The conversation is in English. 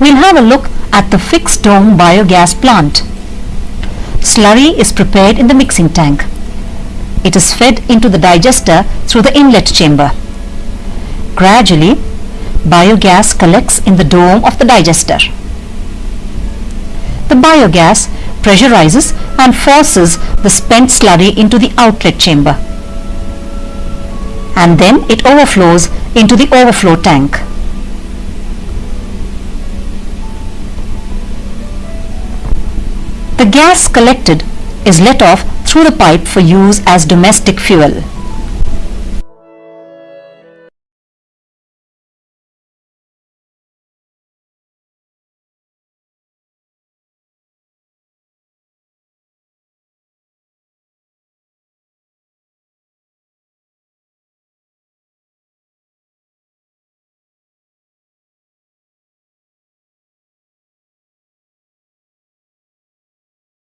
We'll have a look at the fixed dome biogas plant. Slurry is prepared in the mixing tank. It is fed into the digester through the inlet chamber. Gradually, biogas collects in the dome of the digester. The biogas pressurizes and forces the spent slurry into the outlet chamber. And then it overflows into the overflow tank. The gas collected is let off through the pipe for use as domestic fuel.